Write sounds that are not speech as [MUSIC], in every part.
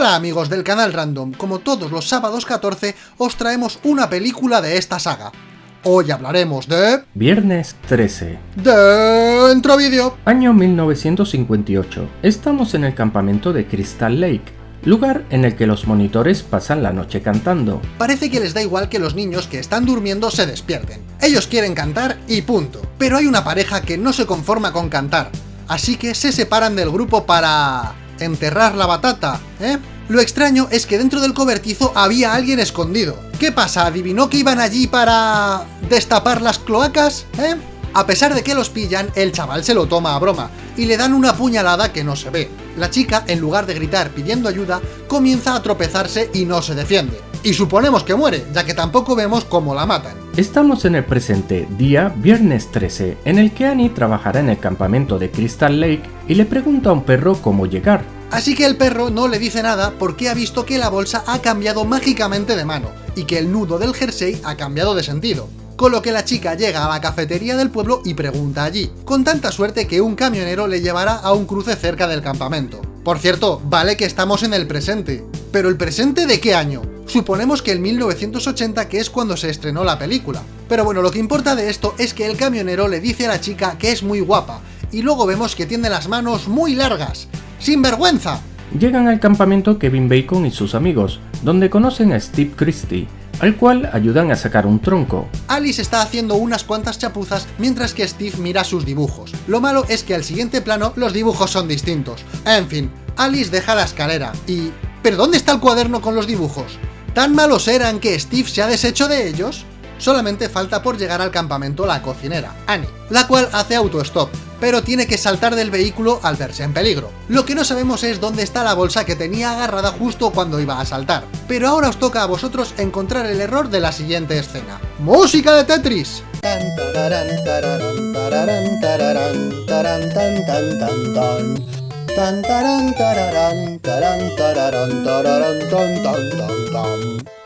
Hola amigos del canal Random, como todos los sábados 14 os traemos una película de esta saga. Hoy hablaremos de... Viernes 13. Dentro vídeo. Año 1958. Estamos en el campamento de Crystal Lake, lugar en el que los monitores pasan la noche cantando. Parece que les da igual que los niños que están durmiendo se despierten. Ellos quieren cantar y punto. Pero hay una pareja que no se conforma con cantar, así que se separan del grupo para enterrar la batata, ¿eh? Lo extraño es que dentro del cobertizo había alguien escondido. ¿Qué pasa? ¿Adivinó que iban allí para... destapar las cloacas? ¿Eh? A pesar de que los pillan, el chaval se lo toma a broma, y le dan una puñalada que no se ve. La chica, en lugar de gritar pidiendo ayuda, comienza a tropezarse y no se defiende. Y suponemos que muere, ya que tampoco vemos cómo la matan. Estamos en el presente, día viernes 13, en el que Annie trabajará en el campamento de Crystal Lake y le pregunta a un perro cómo llegar. Así que el perro no le dice nada porque ha visto que la bolsa ha cambiado mágicamente de mano, y que el nudo del jersey ha cambiado de sentido. Con lo que la chica llega a la cafetería del pueblo y pregunta allí, con tanta suerte que un camionero le llevará a un cruce cerca del campamento. Por cierto, vale que estamos en el presente, pero ¿el presente de qué año? Suponemos que el 1980 que es cuando se estrenó la película. Pero bueno, lo que importa de esto es que el camionero le dice a la chica que es muy guapa, y luego vemos que tiene las manos muy largas. ¡Sin vergüenza! Llegan al campamento Kevin Bacon y sus amigos, donde conocen a Steve Christie, al cual ayudan a sacar un tronco. Alice está haciendo unas cuantas chapuzas mientras que Steve mira sus dibujos. Lo malo es que al siguiente plano los dibujos son distintos. En fin, Alice deja la escalera y... ¿Pero dónde está el cuaderno con los dibujos? ¿Tan malos eran que Steve se ha deshecho de ellos? Solamente falta por llegar al campamento la cocinera, Annie, la cual hace autostop, pero tiene que saltar del vehículo al verse en peligro. Lo que no sabemos es dónde está la bolsa que tenía agarrada justo cuando iba a saltar. Pero ahora os toca a vosotros encontrar el error de la siguiente escena. ¡Música de Tetris!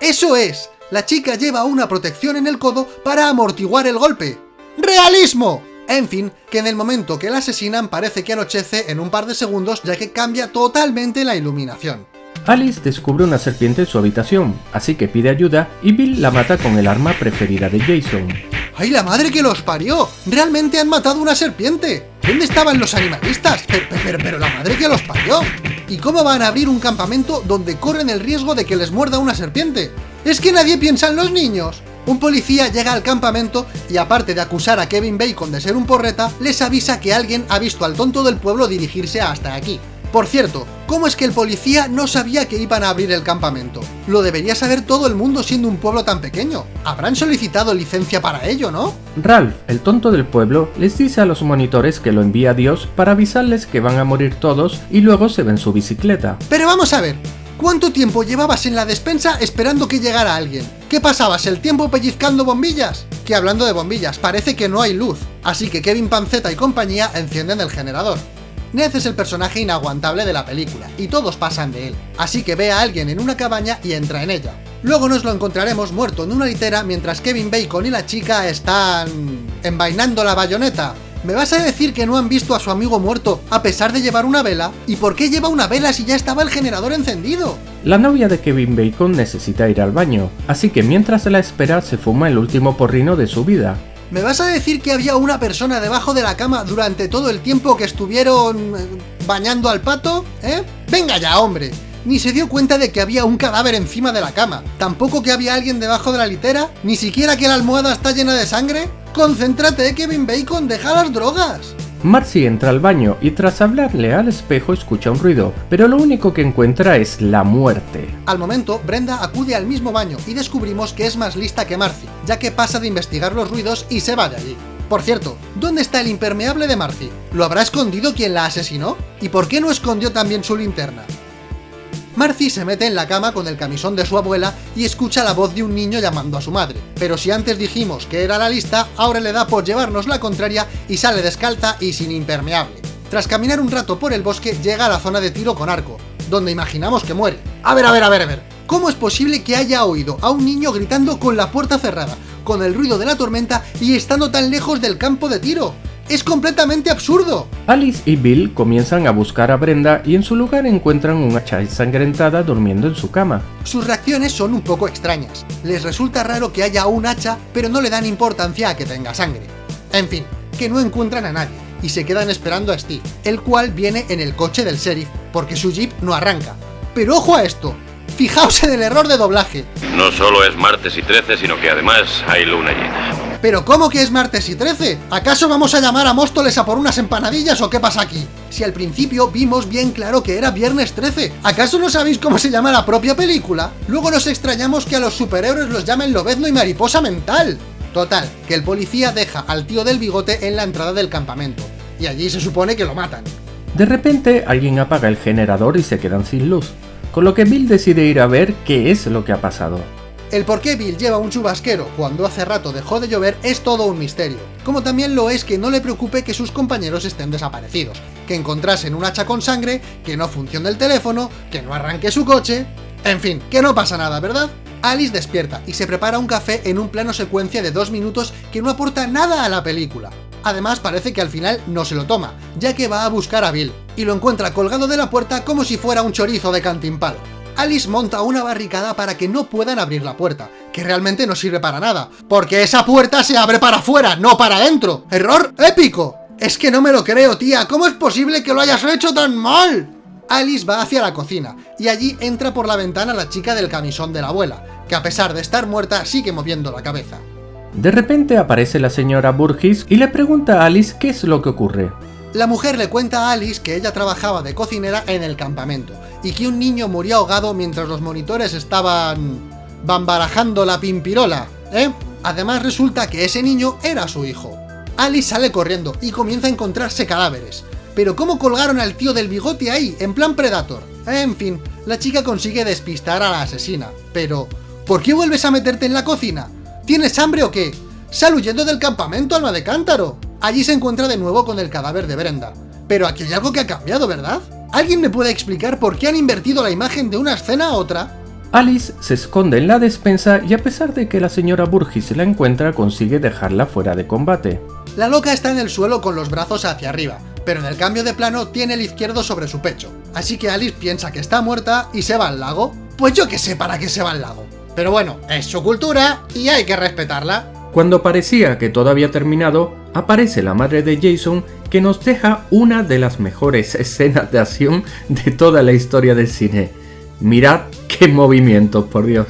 ¡Eso es! La chica lleva una protección en el codo para amortiguar el golpe. ¡Realismo! En fin, que en el momento que la asesinan parece que anochece en un par de segundos ya que cambia totalmente la iluminación. Alice descubre una serpiente en su habitación, así que pide ayuda y Bill la mata con el arma preferida de Jason. ¡Ay, la madre que los parió! ¡Realmente han matado una serpiente! ¿Dónde estaban los animalistas? Pero, pero, pero la madre que los parió. ¿Y cómo van a abrir un campamento donde corren el riesgo de que les muerda una serpiente? ¡Es que nadie piensa en los niños! Un policía llega al campamento y aparte de acusar a Kevin Bacon de ser un porreta, les avisa que alguien ha visto al tonto del pueblo dirigirse hasta aquí. Por cierto, ¿cómo es que el policía no sabía que iban a abrir el campamento? Lo debería saber todo el mundo siendo un pueblo tan pequeño. Habrán solicitado licencia para ello, ¿no? Ralph, el tonto del pueblo, les dice a los monitores que lo envía Dios para avisarles que van a morir todos y luego se ven su bicicleta. Pero vamos a ver, ¿Cuánto tiempo llevabas en la despensa esperando que llegara alguien? ¿Qué pasabas, el tiempo pellizcando bombillas? Que hablando de bombillas, parece que no hay luz, así que Kevin Panceta y compañía encienden el generador. Ned es el personaje inaguantable de la película, y todos pasan de él, así que ve a alguien en una cabaña y entra en ella. Luego nos lo encontraremos muerto en una litera mientras Kevin Bacon y la chica están... envainando la bayoneta, ¿Me vas a decir que no han visto a su amigo muerto a pesar de llevar una vela? ¿Y por qué lleva una vela si ya estaba el generador encendido? La novia de Kevin Bacon necesita ir al baño, así que mientras la espera se fuma el último porrino de su vida. ¿Me vas a decir que había una persona debajo de la cama durante todo el tiempo que estuvieron... Eh, bañando al pato? ¿Eh? ¡Venga ya, hombre! Ni se dio cuenta de que había un cadáver encima de la cama. Tampoco que había alguien debajo de la litera. Ni siquiera que la almohada está llena de sangre. ¡Concéntrate, Kevin Bacon! ¡Deja las drogas! Marcy entra al baño y tras hablarle al espejo escucha un ruido, pero lo único que encuentra es la muerte. Al momento, Brenda acude al mismo baño y descubrimos que es más lista que Marcy, ya que pasa de investigar los ruidos y se va de allí. Por cierto, ¿dónde está el impermeable de Marcy? ¿Lo habrá escondido quien la asesinó? ¿Y por qué no escondió también su linterna? Marcy se mete en la cama con el camisón de su abuela y escucha la voz de un niño llamando a su madre. Pero si antes dijimos que era la lista, ahora le da por llevarnos la contraria y sale descalza y sin impermeable. Tras caminar un rato por el bosque, llega a la zona de tiro con arco, donde imaginamos que muere. A ver, a ver, a ver, a ver. ¿Cómo es posible que haya oído a un niño gritando con la puerta cerrada, con el ruido de la tormenta y estando tan lejos del campo de tiro? ¡Es completamente absurdo! Alice y Bill comienzan a buscar a Brenda y en su lugar encuentran una hacha ensangrentada durmiendo en su cama. Sus reacciones son un poco extrañas. Les resulta raro que haya un hacha, pero no le dan importancia a que tenga sangre. En fin, que no encuentran a nadie, y se quedan esperando a Steve, el cual viene en el coche del sheriff, porque su jeep no arranca. Pero ojo a esto, fijaos en el error de doblaje. No solo es martes y 13, sino que además hay luna llena. ¿Pero cómo que es martes y 13? ¿Acaso vamos a llamar a Móstoles a por unas empanadillas o qué pasa aquí? Si al principio vimos bien claro que era viernes 13, ¿acaso no sabéis cómo se llama la propia película? Luego nos extrañamos que a los superhéroes los llamen Lobezno y Mariposa Mental. Total, que el policía deja al tío del bigote en la entrada del campamento, y allí se supone que lo matan. De repente, alguien apaga el generador y se quedan sin luz, con lo que Bill decide ir a ver qué es lo que ha pasado. El por qué Bill lleva un chubasquero cuando hace rato dejó de llover es todo un misterio, como también lo es que no le preocupe que sus compañeros estén desaparecidos, que encontrasen un hacha con sangre, que no funcione el teléfono, que no arranque su coche... En fin, que no pasa nada, ¿verdad? Alice despierta y se prepara un café en un plano secuencia de dos minutos que no aporta nada a la película. Además parece que al final no se lo toma, ya que va a buscar a Bill, y lo encuentra colgado de la puerta como si fuera un chorizo de cantimpalo. Alice monta una barricada para que no puedan abrir la puerta, que realmente no sirve para nada, porque esa puerta se abre para afuera, no para adentro. ¡Error épico! Es que no me lo creo, tía, ¿cómo es posible que lo hayas hecho tan mal? Alice va hacia la cocina, y allí entra por la ventana la chica del camisón de la abuela, que a pesar de estar muerta sigue moviendo la cabeza. De repente aparece la señora Burgess y le pregunta a Alice qué es lo que ocurre. La mujer le cuenta a Alice que ella trabajaba de cocinera en el campamento, y que un niño murió ahogado mientras los monitores estaban... bambarajando la pimpirola, ¿eh? Además resulta que ese niño era su hijo. Alice sale corriendo y comienza a encontrarse cadáveres. Pero ¿cómo colgaron al tío del bigote ahí, en plan Predator? En fin, la chica consigue despistar a la asesina. Pero, ¿por qué vuelves a meterte en la cocina? ¿Tienes hambre o qué? ¡Sal huyendo del campamento, alma de cántaro! Allí se encuentra de nuevo con el cadáver de Brenda. Pero aquí hay algo que ha cambiado, ¿verdad? ¿Alguien me puede explicar por qué han invertido la imagen de una escena a otra? Alice se esconde en la despensa y a pesar de que la señora Burgess la encuentra, consigue dejarla fuera de combate. La loca está en el suelo con los brazos hacia arriba, pero en el cambio de plano tiene el izquierdo sobre su pecho. Así que Alice piensa que está muerta y se va al lago. Pues yo que sé para qué se va al lago. Pero bueno, es su cultura y hay que respetarla. Cuando parecía que todo había terminado, aparece la madre de Jason que nos deja una de las mejores [LAUGHS] escenas de acción de toda la historia del cine. Mirad qué movimientos, por Dios.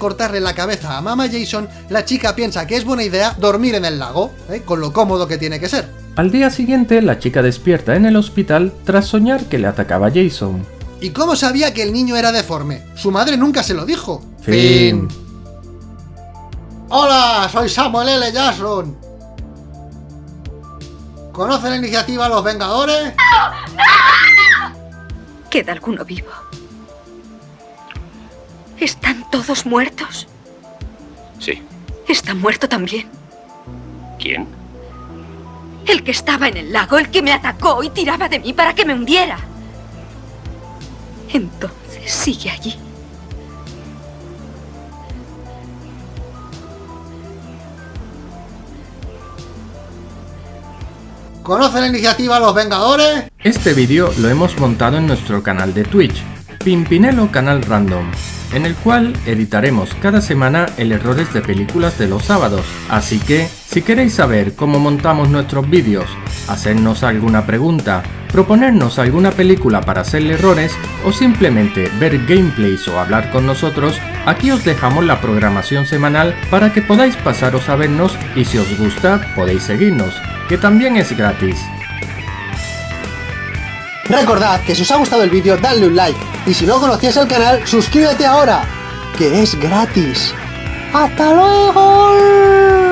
Cortarle la cabeza a Mama Jason, la chica piensa que es buena idea dormir en el lago, ¿eh? con lo cómodo que tiene que ser. Al día siguiente, la chica despierta en el hospital tras soñar que le atacaba Jason. ¿Y cómo sabía que el niño era deforme? Su madre nunca se lo dijo. Fin. Hola, soy Samuel L. Jackson. ¿Conoce la iniciativa Los Vengadores? ¿Queda alguno vivo? ¿Están todos muertos? Sí. ¿Está muerto también? ¿Quién? El que estaba en el lago, el que me atacó y tiraba de mí para que me hundiera. Entonces sigue allí. ¿Conoce la iniciativa Los Vengadores? Este vídeo lo hemos montado en nuestro canal de Twitch, Pimpinelo Canal Random, en el cual editaremos cada semana el errores de películas de los sábados. Así que, si queréis saber cómo montamos nuestros vídeos, hacernos alguna pregunta, proponernos alguna película para hacerle errores o simplemente ver gameplays o hablar con nosotros, aquí os dejamos la programación semanal para que podáis pasaros a vernos y si os gusta podéis seguirnos, que también es gratis. Recordad que si os ha gustado el vídeo, dadle un like. Y si no conocías el canal, suscríbete ahora, que es gratis. ¡Hasta luego!